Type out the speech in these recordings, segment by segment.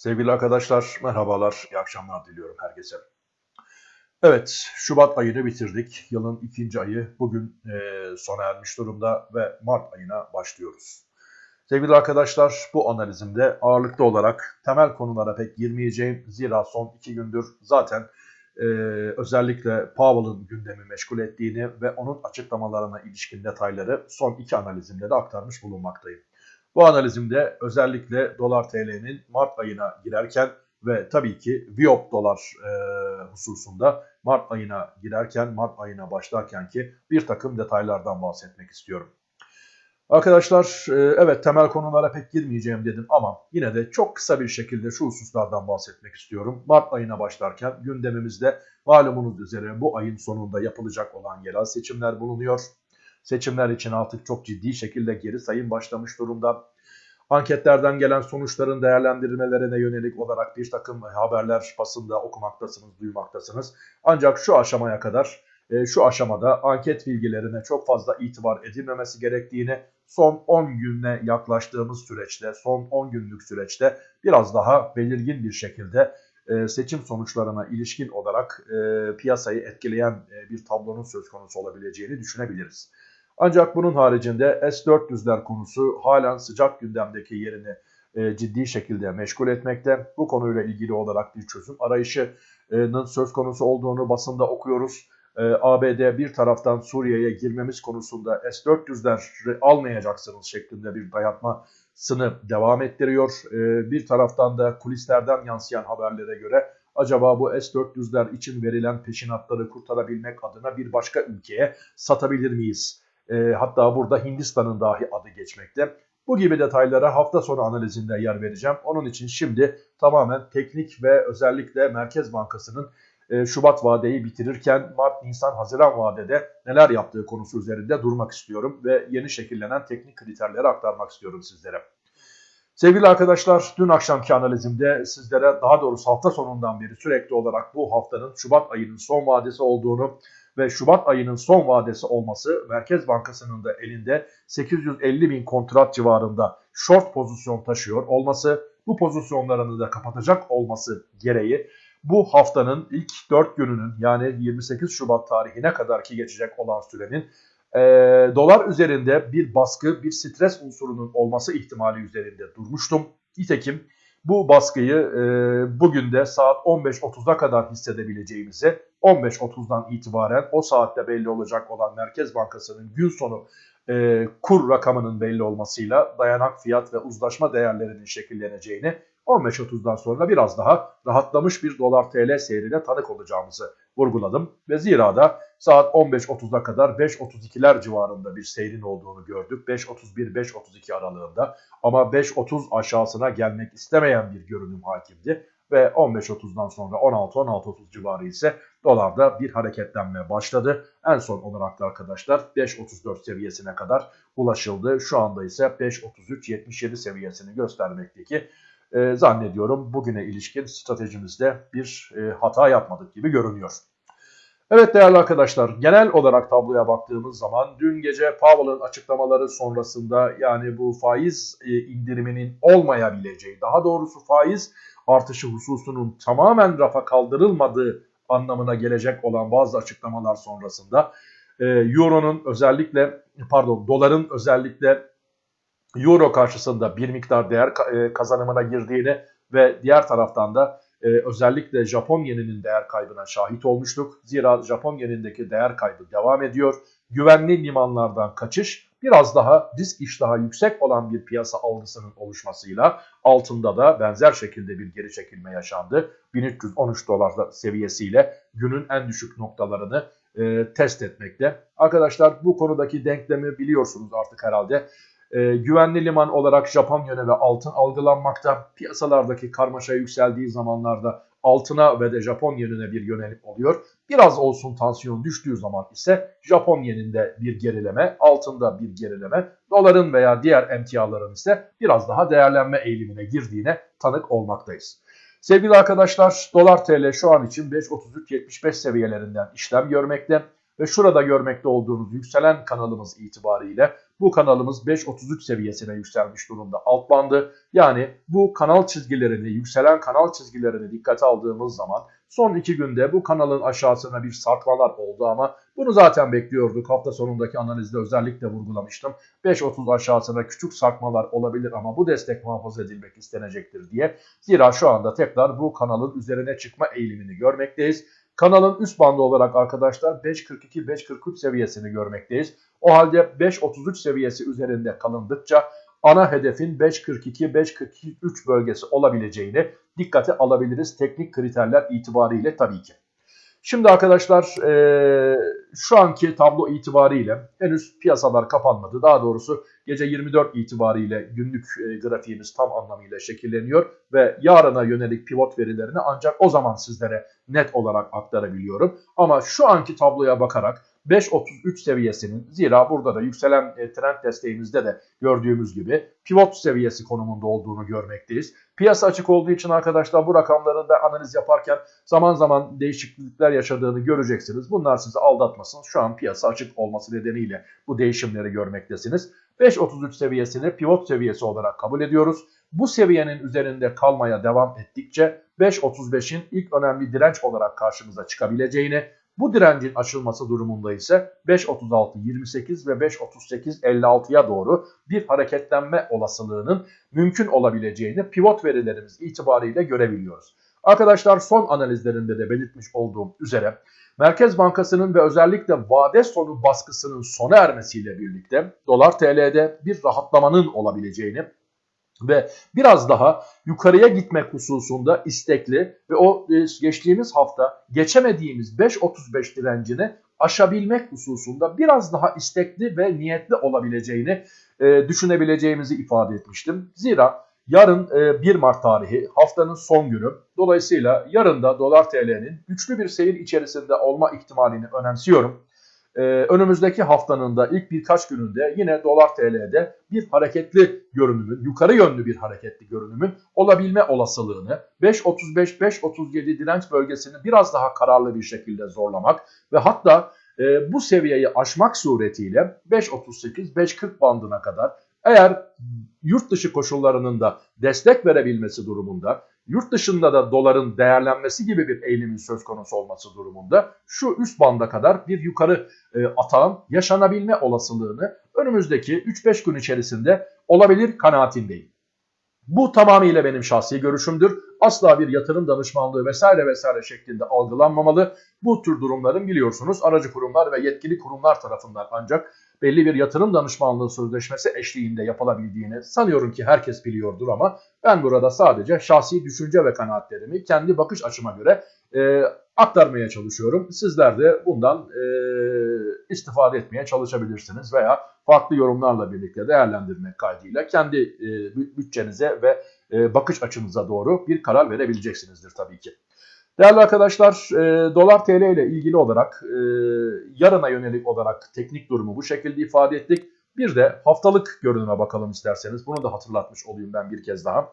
Sevgili arkadaşlar, merhabalar, iyi akşamlar diliyorum herkese. Evet, Şubat ayını bitirdik. Yılın ikinci ayı bugün e, sona ermiş durumda ve Mart ayına başlıyoruz. Sevgili arkadaşlar, bu analizimde ağırlıklı olarak temel konulara pek girmeyeceğim. Zira son iki gündür zaten e, özellikle Powell'ın gündemi meşgul ettiğini ve onun açıklamalarına ilişkin detayları son iki analizimde de aktarmış bulunmaktayım. Bu analizimde özellikle dolar TL'nin Mart ayına girerken ve tabii ki Viop dolar e, hususunda Mart ayına girerken, Mart ayına başlarken ki bir takım detaylardan bahsetmek istiyorum. Arkadaşlar e, evet temel konulara pek girmeyeceğim dedim ama yine de çok kısa bir şekilde şu hususlardan bahsetmek istiyorum. Mart ayına başlarken gündemimizde malumunuz üzere bu ayın sonunda yapılacak olan yerel seçimler bulunuyor. Seçimler için artık çok ciddi şekilde geri sayım başlamış durumda. Anketlerden gelen sonuçların değerlendirmelerine yönelik olarak bir takım haberler basında okumaktasınız, duymaktasınız. Ancak şu aşamaya kadar, e, şu aşamada anket bilgilerine çok fazla itibar edilmemesi gerektiğini son 10 güne yaklaştığımız süreçte, son 10 günlük süreçte biraz daha belirgin bir şekilde e, seçim sonuçlarına ilişkin olarak e, piyasayı etkileyen bir tablonun söz konusu olabileceğini düşünebiliriz. Ancak bunun haricinde S-400'ler konusu halen sıcak gündemdeki yerini e, ciddi şekilde meşgul etmekte. Bu konuyla ilgili olarak bir çözüm arayışının söz konusu olduğunu basında okuyoruz. E, ABD bir taraftan Suriye'ye girmemiz konusunda S-400'leri almayacaksınız şeklinde bir dayatmasını devam ettiriyor. E, bir taraftan da kulislerden yansıyan haberlere göre acaba bu S-400'ler için verilen peşinatları kurtarabilmek adına bir başka ülkeye satabilir miyiz? E, hatta burada Hindistan'ın dahi adı geçmekte. Bu gibi detaylara hafta sonu analizinde yer vereceğim. Onun için şimdi tamamen teknik ve özellikle Merkez Bankası'nın e, Şubat vadeyi bitirirken Mart, Nisan, Haziran vadede neler yaptığı konusu üzerinde durmak istiyorum ve yeni şekillenen teknik kriterleri aktarmak istiyorum sizlere. Sevgili arkadaşlar dün akşamki analizimde sizlere daha doğrusu hafta sonundan beri sürekli olarak bu haftanın Şubat ayının son vadesi olduğunu ve Şubat ayının son vadesi olması Merkez Bankası'nın da elinde 850 bin kontrat civarında short pozisyon taşıyor olması, bu pozisyonlarını da kapatacak olması gereği bu haftanın ilk 4 gününün yani 28 Şubat tarihine kadar ki geçecek olan sürenin e, dolar üzerinde bir baskı, bir stres unsurunun olması ihtimali üzerinde durmuştum. Nitekim bu baskıyı e, bugün de saat 15.30'a kadar hissedebileceğimizi 15.30'dan itibaren o saatte belli olacak olan Merkez Bankası'nın gün sonu e, kur rakamının belli olmasıyla dayanak fiyat ve uzlaşma değerlerinin şekilleneceğini 15.30'dan sonra biraz daha rahatlamış bir dolar TL seyrine tanık olacağımızı vurguladım. Ve zira da saat 15.30'a kadar 5.32'ler civarında bir seyrin olduğunu gördük. 5.31-5.32 aralığında ama 5.30 aşağısına gelmek istemeyen bir görünüm hakimdi. Ve 15.30'dan sonra 16-16.30 civarı ise dolarda bir hareketlenme başladı. En son olarak da arkadaşlar 5.34 seviyesine kadar ulaşıldı. Şu anda ise 5.33-77 seviyesini göstermekteki e, zannediyorum bugüne ilişkin stratejimizde bir e, hata yapmadık gibi görünüyor. Evet değerli arkadaşlar genel olarak tabloya baktığımız zaman dün gece Powell'ın açıklamaları sonrasında yani bu faiz e, indiriminin olmayabileceği daha doğrusu faiz artışı hususunun tamamen rafa kaldırılmadığı anlamına gelecek olan bazı açıklamalar sonrasında e, Euro'nun özellikle pardon doların özellikle Euro karşısında bir miktar değer e, kazanımına girdiğini ve diğer taraftan da e, özellikle Japon yeninin değer kaybına şahit olmuştuk. Zira Japon yenindeki değer kaybı devam ediyor. Güvenli limanlardan kaçış biraz daha risk iştahı yüksek olan bir piyasa algısının oluşmasıyla altında da benzer şekilde bir geri çekilme yaşandı. 1313 dolar seviyesiyle günün en düşük noktalarını e, test etmekte. Arkadaşlar bu konudaki denklemi biliyorsunuz artık herhalde e, güvenli liman olarak Japon ve altın algılanmakta. Piyasalardaki karmaşa yükseldiği zamanlarda altına ve de Japon yenine bir yönelik oluyor. Biraz olsun tansiyon düştüğü zaman ise Japon yeninde bir gerileme, altında bir gerileme, doların veya diğer emtiaların ise biraz daha değerlenme eğilimine girdiğine tanık olmaktayız. Sevgili arkadaşlar dolar TL şu an için 5.33.75 seviyelerinden işlem görmekte ve şurada görmekte olduğunuz yükselen kanalımız itibariyle bu kanalımız 5.33 seviyesine yükselmiş durumda alt bandı. Yani bu kanal çizgilerini, yükselen kanal çizgilerini dikkate aldığımız zaman son iki günde bu kanalın aşağısına bir sarkmalar oldu ama bunu zaten bekliyorduk. Hafta sonundaki analizde özellikle vurgulamıştım. 5.30 aşağısına küçük sarkmalar olabilir ama bu destek muhafaza edilmek istenecektir diye. Zira şu anda tekrar bu kanalın üzerine çıkma eğilimini görmekteyiz. Kanalın üst bandı olarak arkadaşlar 5.42-5.43 seviyesini görmekteyiz. O halde 5.33 seviyesi üzerinde kalındıkça ana hedefin 5.42-5.43 bölgesi olabileceğini dikkate alabiliriz teknik kriterler itibariyle tabii ki. Şimdi arkadaşlar e, şu anki tablo itibariyle henüz piyasalar kapanmadı. Daha doğrusu gece 24 itibariyle günlük e, grafiğimiz tam anlamıyla şekilleniyor ve yarına yönelik pivot verilerini ancak o zaman sizlere net olarak aktarabiliyorum. Ama şu anki tabloya bakarak 5.33 seviyesinin zira burada da yükselen e, trend desteğimizde de gördüğümüz gibi pivot seviyesi konumunda olduğunu görmekteyiz. Piyasa açık olduğu için arkadaşlar bu rakamların da analiz yaparken zaman zaman değişiklikler yaşadığını göreceksiniz. Bunlar sizi aldatmasın. Şu an piyasa açık olması nedeniyle bu değişimleri görmektesiniz. 5.33 seviyesini pivot seviyesi olarak kabul ediyoruz. Bu seviyenin üzerinde kalmaya devam ettikçe 5.35'in ilk önemli direnç olarak karşımıza çıkabileceğini, bu direncin aşılması durumunda ise 5.36-28 ve 5.38-56'ya doğru bir hareketlenme olasılığının mümkün olabileceğini pivot verilerimiz itibariyle görebiliyoruz. Arkadaşlar son analizlerinde de belirtmiş olduğum üzere Merkez Bankası'nın ve özellikle vade sonu baskısının sona ermesiyle birlikte dolar TL'de bir rahatlamanın olabileceğini ve biraz daha yukarıya gitmek hususunda istekli ve o e, geçtiğimiz hafta geçemediğimiz 5.35 direncini aşabilmek hususunda biraz daha istekli ve niyetli olabileceğini e, düşünebileceğimizi ifade etmiştim. Zira yarın 1 e, Mart tarihi haftanın son günü dolayısıyla yarın da dolar TL'nin güçlü bir seyir içerisinde olma ihtimalini önemsiyorum e, önümüzdeki haftanın da ilk birkaç gününde yine dolar TL'de bir hareketli görünümün, yukarı yönlü bir hareketli görünümün olabilme olasılığını 5.35-5.37 direnç bölgesini biraz daha kararlı bir şekilde zorlamak ve hatta e, bu seviyeyi aşmak suretiyle 5.38-5.40 bandına kadar eğer yurt dışı koşullarının da destek verebilmesi durumunda yurt dışında da doların değerlenmesi gibi bir eğilimin söz konusu olması durumunda şu üst banda kadar bir yukarı e, atağın yaşanabilme olasılığını önümüzdeki 3-5 gün içerisinde olabilir kanaatindeyim. Bu tamamıyla benim şahsi görüşümdür. Asla bir yatırım danışmanlığı vesaire vesaire şeklinde algılanmamalı. Bu tür durumların biliyorsunuz aracı kurumlar ve yetkili kurumlar tarafından ancak belli bir yatırım danışmanlığı sözleşmesi eşliğinde yapılabildiğini sanıyorum ki herkes biliyordur ama ben burada sadece şahsi düşünce ve kanaatlerimi kendi bakış açıma göre e, aktarmaya çalışıyorum. Sizler de bundan e, istifade etmeye çalışabilirsiniz veya farklı yorumlarla birlikte değerlendirmek kaydıyla kendi e, bütçenize ve e, bakış açınıza doğru bir karar verebileceksinizdir tabii ki. Değerli arkadaşlar e, dolar TL ile ilgili olarak e, yarına yönelik olarak teknik durumu bu şekilde ifade ettik. Bir de haftalık görünüme bakalım isterseniz. Bunu da hatırlatmış olayım ben bir kez daha.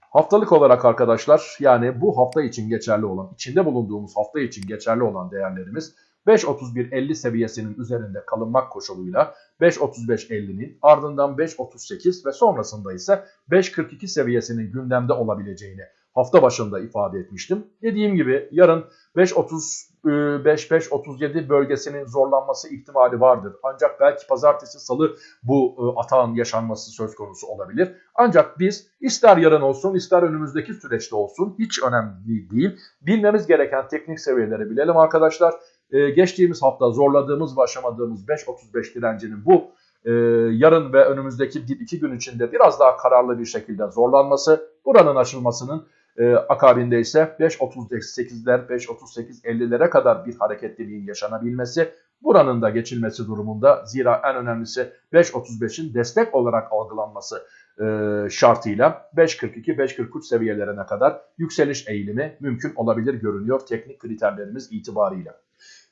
Haftalık olarak arkadaşlar yani bu hafta için geçerli olan, içinde bulunduğumuz hafta için geçerli olan değerlerimiz 5.31.50 seviyesinin üzerinde kalınmak koşuluyla 5.35.50'nin ardından 5.38 ve sonrasında ise 5.42 seviyesinin gündemde olabileceğini hafta başında ifade etmiştim. Dediğim gibi yarın 5.35-5.37 e, bölgesinin zorlanması ihtimali vardır. Ancak belki pazartesi salı bu e, atağın yaşanması söz konusu olabilir. Ancak biz ister yarın olsun ister önümüzdeki süreçte olsun hiç önemli değil. Bilmemiz gereken teknik seviyeleri bilelim arkadaşlar. Ee, geçtiğimiz hafta zorladığımız ve aşamadığımız 5.35 direncinin bu e, yarın ve önümüzdeki 1-2 gün içinde biraz daha kararlı bir şekilde zorlanması, buranın açılmasının e, akabinde ise 5.38'ler, 5.38-50'lere kadar bir hareketliliğin yaşanabilmesi, buranın da geçilmesi durumunda zira en önemlisi 5.35'in destek olarak algılanması e, şartıyla 5.42-5.43 seviyelerine kadar yükseliş eğilimi mümkün olabilir görünüyor teknik kriterlerimiz itibariyle.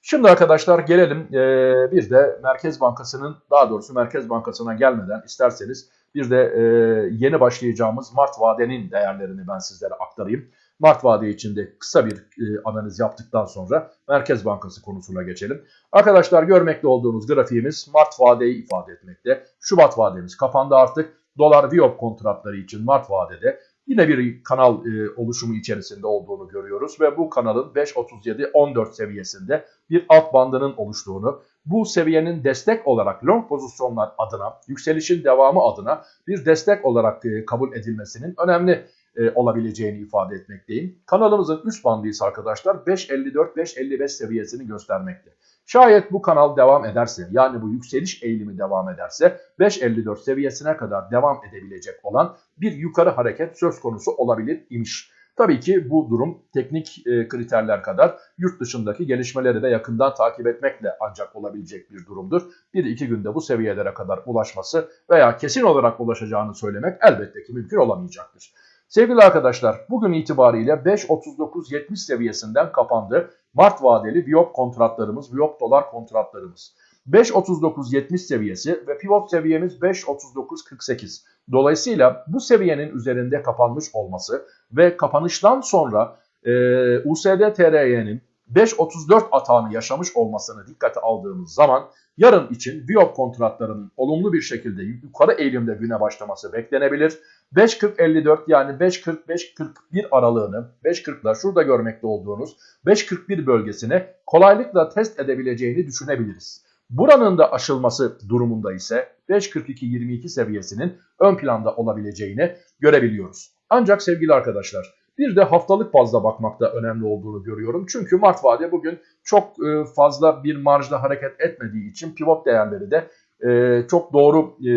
Şimdi arkadaşlar gelelim e, bir de Merkez Bankası'nın daha doğrusu Merkez Bankası'na gelmeden isterseniz bir de e, yeni başlayacağımız Mart vadenin değerlerini ben sizlere aktarayım. Mart vade içinde kısa bir e, analiz yaptıktan sonra Merkez Bankası konusuna geçelim. Arkadaşlar görmekte olduğunuz grafiğimiz Mart vadeyi ifade etmekte. Şubat vademiz kapandı artık. Dolar Viyop kontratları için Mart vadede yine bir kanal e, oluşumu içerisinde olduğunu görüyoruz ve bu kanalın 5.37-14 seviyesinde bir alt bandının oluştuğunu, bu seviyenin destek olarak long pozisyonlar adına, yükselişin devamı adına bir destek olarak e, kabul edilmesinin önemli e, olabileceğini ifade etmekteyim. Kanalımızın üst bandı ise arkadaşlar 5.54-5.55 seviyesini göstermekte. Şayet bu kanal devam ederse yani bu yükseliş eğilimi devam ederse 5.54 seviyesine kadar devam edebilecek olan bir yukarı hareket söz konusu olabilir imiş. Tabii ki bu durum teknik e, kriterler kadar yurt dışındaki gelişmeleri de yakından takip etmekle ancak olabilecek bir durumdur. Bir iki günde bu seviyelere kadar ulaşması veya kesin olarak ulaşacağını söylemek elbette ki mümkün olamayacaktır. Sevgili arkadaşlar bugün itibariyle 5.39.70 seviyesinden kapandı. Mart vadeli Viyop kontratlarımız, Viyop dolar kontratlarımız. 5.39.70 seviyesi ve pivot seviyemiz 5.39.48. Dolayısıyla bu seviyenin üzerinde kapanmış olması ve kapanıştan sonra e, USD TRY'nin 5.34 atağını yaşamış olmasını dikkate aldığımız zaman yarın için Viyop kontratlarının olumlu bir şekilde yukarı eğilimde güne başlaması beklenebilir. 5.40-54 yani 5.40-5.41 aralığını 5.40'la şurada görmekte olduğunuz 5.41 bölgesine kolaylıkla test edebileceğini düşünebiliriz. Buranın da aşılması durumunda ise 5.42-22 seviyesinin ön planda olabileceğini görebiliyoruz. Ancak sevgili arkadaşlar bir de haftalık bazda bakmakta önemli olduğunu görüyorum. Çünkü Mart vade bugün çok e, fazla bir marjda hareket etmediği için pivot değerleri de e, çok doğru e,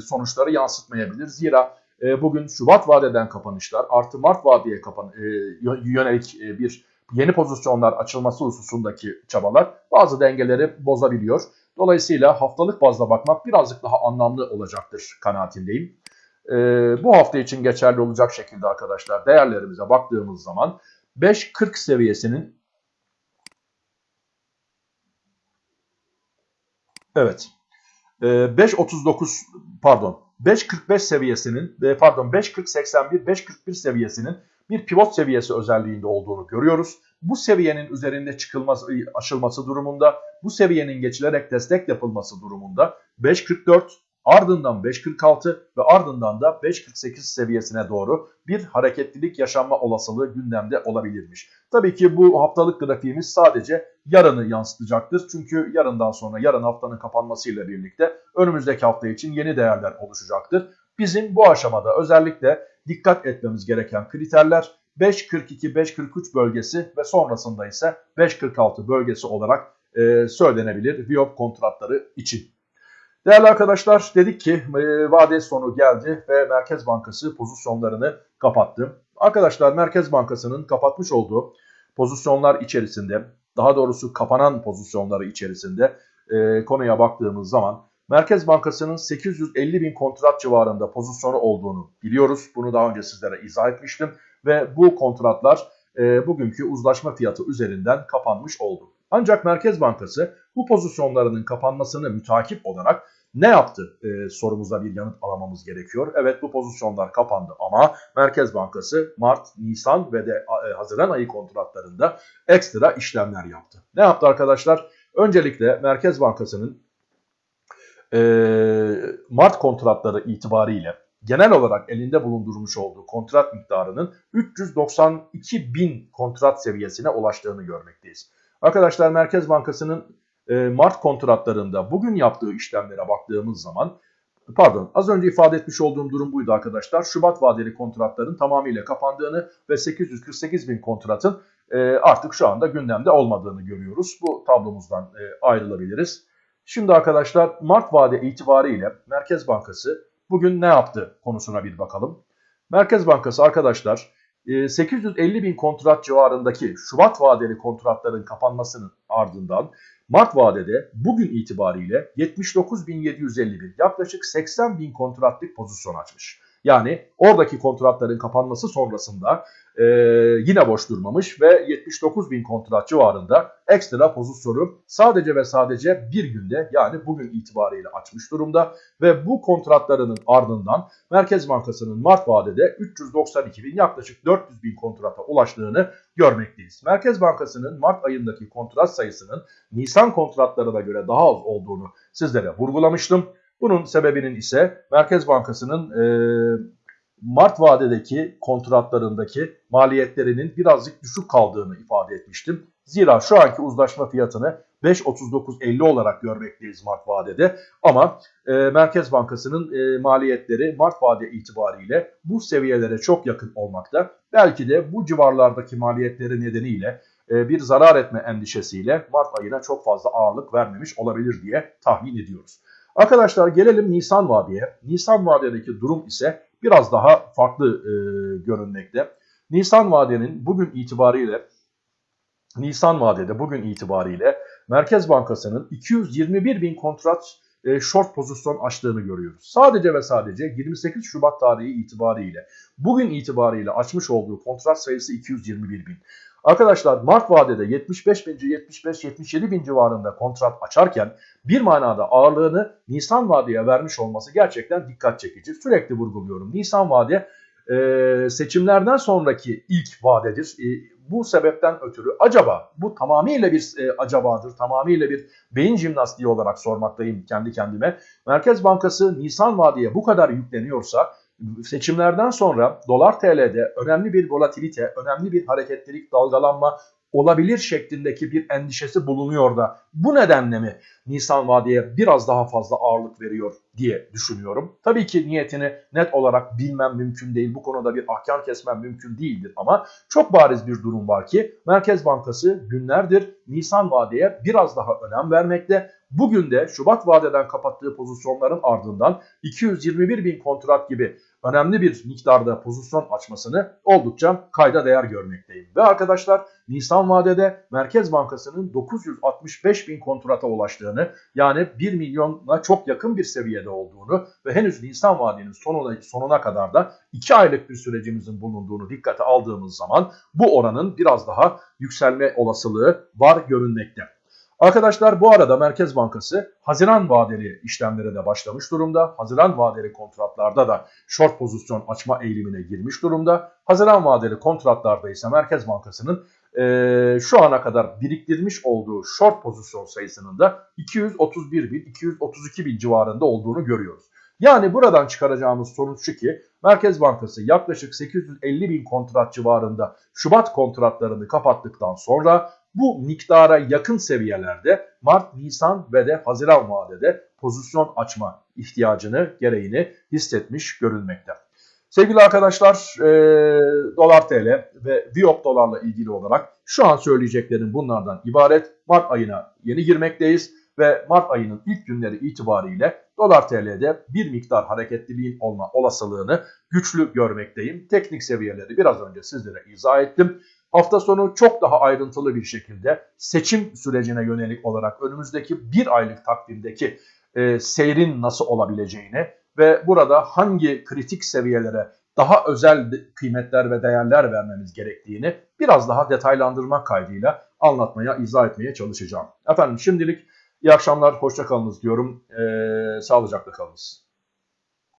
sonuçları yansıtmayabilir. Zira bugün Şubat vadeden kapanışlar artı Mart vadeye kapan yönelik bir yeni pozisyonlar açılması hususundaki çabalar bazı dengeleri bozabiliyor. Dolayısıyla haftalık bazda bakmak birazcık daha anlamlı olacaktır kanaatindeyim. Ee, bu hafta için geçerli olacak şekilde arkadaşlar değerlerimize baktığımız zaman 5.40 seviyesinin Evet. 5.39 ee, pardon 5.45 seviyesinin pardon 5.40-81 5.41 seviyesinin bir pivot seviyesi özelliğinde olduğunu görüyoruz. Bu seviyenin üzerinde çıkılması, aşılması durumunda, bu seviyenin geçilerek destek yapılması durumunda 5.44 ardından 5.46 ve ardından da 5.48 seviyesine doğru bir hareketlilik yaşanma olasılığı gündemde olabilirmiş. Tabii ki bu haftalık grafiğimiz sadece yarını yansıtacaktır. Çünkü yarından sonra yarın haftanın kapanmasıyla birlikte önümüzdeki hafta için yeni değerler oluşacaktır. Bizim bu aşamada özellikle dikkat etmemiz gereken kriterler 5.42-5.43 bölgesi ve sonrasında ise 5.46 bölgesi olarak söylenebilir Viyop kontratları için. Değerli arkadaşlar dedik ki e, vade sonu geldi ve Merkez Bankası pozisyonlarını kapattı. Arkadaşlar Merkez Bankası'nın kapatmış olduğu pozisyonlar içerisinde daha doğrusu kapanan pozisyonları içerisinde e, konuya baktığımız zaman Merkez Bankası'nın 850 bin kontrat civarında pozisyonu olduğunu biliyoruz. Bunu daha önce sizlere izah etmiştim ve bu kontratlar e, bugünkü uzlaşma fiyatı üzerinden kapanmış oldu. Ancak Merkez Bankası bu pozisyonlarının kapanmasını mütakip olarak ne yaptı e, sorumuza bir yanıt alamamız gerekiyor. Evet bu pozisyonlar kapandı ama Merkez Bankası Mart, Nisan ve de e, Haziran ayı kontratlarında ekstra işlemler yaptı. Ne yaptı arkadaşlar? Öncelikle Merkez Bankası'nın e, Mart kontratları itibariyle genel olarak elinde bulundurmuş olduğu kontrat miktarının 392 bin kontrat seviyesine ulaştığını görmekteyiz. Arkadaşlar Merkez Bankası'nın e, Mart kontratlarında bugün yaptığı işlemlere baktığımız zaman pardon az önce ifade etmiş olduğum durum buydu arkadaşlar. Şubat vadeli kontratların tamamıyla kapandığını ve 848 bin kontratın e, artık şu anda gündemde olmadığını görüyoruz. Bu tablomuzdan e, ayrılabiliriz. Şimdi arkadaşlar Mart vade itibariyle Merkez Bankası bugün ne yaptı konusuna bir bakalım. Merkez Bankası arkadaşlar 850 e, bin kontrat civarındaki Şubat vadeli kontratların kapanmasının ardından Mart vadede bugün itibariyle 79.751 yaklaşık 80 bin kontratlık pozisyon açmış. Yani oradaki kontratların kapanması sonrasında e, yine boş durmamış ve 79 bin kontrat civarında ekstra pozisyonu sadece ve sadece bir günde yani bugün itibariyle açmış durumda ve bu kontratlarının ardından Merkez Bankası'nın Mart vadede 392 bin yaklaşık 400 bin kontrata ulaştığını görmekteyiz. Merkez Bankası'nın Mart ayındaki kontrat sayısının Nisan kontratlarına göre daha az olduğunu sizlere vurgulamıştım. Bunun sebebinin ise Merkez Bankası'nın e, Mart vadedeki kontratlarındaki maliyetlerinin birazcık düşük kaldığını ifade etmiştim. Zira şu anki uzlaşma fiyatını 5.39.50 olarak görmekteyiz Mart vadede ama e, Merkez Bankası'nın e, maliyetleri Mart vade itibariyle bu seviyelere çok yakın olmakta. Belki de bu civarlardaki maliyetleri nedeniyle e, bir zarar etme endişesiyle Mart ayına çok fazla ağırlık vermemiş olabilir diye tahmin ediyoruz. Arkadaşlar gelelim Nisan vadeye. Nisan vadedeki durum ise biraz daha farklı e, görünmekte. Nisan vadenin bugün itibariyle Nisan vadede bugün itibariyle Merkez Bankası'nın 221 bin kontrat e, short pozisyon açtığını görüyoruz. Sadece ve sadece 28 Şubat tarihi itibariyle bugün itibariyle açmış olduğu kontrat sayısı 221 bin. Arkadaşlar Mart vadede 75 bin 75-77 bin civarında kontrat açarken bir manada ağırlığını Nisan vadeye vermiş olması gerçekten dikkat çekici. Sürekli vurguluyorum. Nisan vade e, seçimlerden sonraki ilk vadedir. E, bu sebepten ötürü acaba bu tamamıyla bir e, acabadır, tamamıyla bir beyin jimnastiği olarak sormaktayım kendi kendime. Merkez Bankası Nisan vadeye bu kadar yükleniyorsa seçimlerden sonra dolar TL'de önemli bir volatilite, önemli bir hareketlilik, dalgalanma olabilir şeklindeki bir endişesi bulunuyor da bu nedenle mi Nisan vadeye biraz daha fazla ağırlık veriyor diye düşünüyorum. Tabii ki niyetini net olarak bilmem mümkün değil. Bu konuda bir ahkam kesmem mümkün değildir ama çok bariz bir durum var ki Merkez Bankası günlerdir Nisan vadeye biraz daha önem vermekte. Bugün de Şubat vadeden kapattığı pozisyonların ardından 221 bin kontrat gibi önemli bir miktarda pozisyon açmasını oldukça kayda değer görmekteyim. Ve arkadaşlar Nisan vadede Merkez Bankası'nın 965 bin kontrata ulaştığını yani 1 milyona çok yakın bir seviyede olduğunu ve henüz Nisan vadenin sonuna, sonuna kadar da 2 aylık bir sürecimizin bulunduğunu dikkate aldığımız zaman bu oranın biraz daha yükselme olasılığı var görünmekte. Arkadaşlar bu arada Merkez Bankası Haziran vadeli işlemlere de başlamış durumda. Haziran vadeli kontratlarda da short pozisyon açma eğilimine girmiş durumda. Haziran vadeli kontratlarda ise Merkez Bankası'nın e, şu ana kadar biriktirmiş olduğu short pozisyon sayısının da 231 bin, 232 bin civarında olduğunu görüyoruz. Yani buradan çıkaracağımız sonuç şu ki Merkez Bankası yaklaşık 850 bin kontrat civarında Şubat kontratlarını kapattıktan sonra bu miktara yakın seviyelerde Mart, Nisan ve de Haziran vadede pozisyon açma ihtiyacını, gereğini hissetmiş görülmekte. Sevgili arkadaşlar, e, dolar TL ve Viop dolarla ilgili olarak şu an söyleyeceklerim bunlardan ibaret. Mart ayına yeni girmekteyiz ve Mart ayının ilk günleri itibariyle dolar TL'de bir miktar hareketliliğin olma olasılığını güçlü görmekteyim. Teknik seviyeleri biraz önce sizlere izah ettim. Hafta sonu çok daha ayrıntılı bir şekilde seçim sürecine yönelik olarak önümüzdeki bir aylık takvimdeki e, seyrin nasıl olabileceğini ve burada hangi kritik seviyelere daha özel kıymetler ve değerler vermemiz gerektiğini biraz daha detaylandırmak kaydıyla anlatmaya, izah etmeye çalışacağım. Efendim şimdilik iyi akşamlar, hoşçakalınız diyorum. Ee, sağlıcakla kalınız.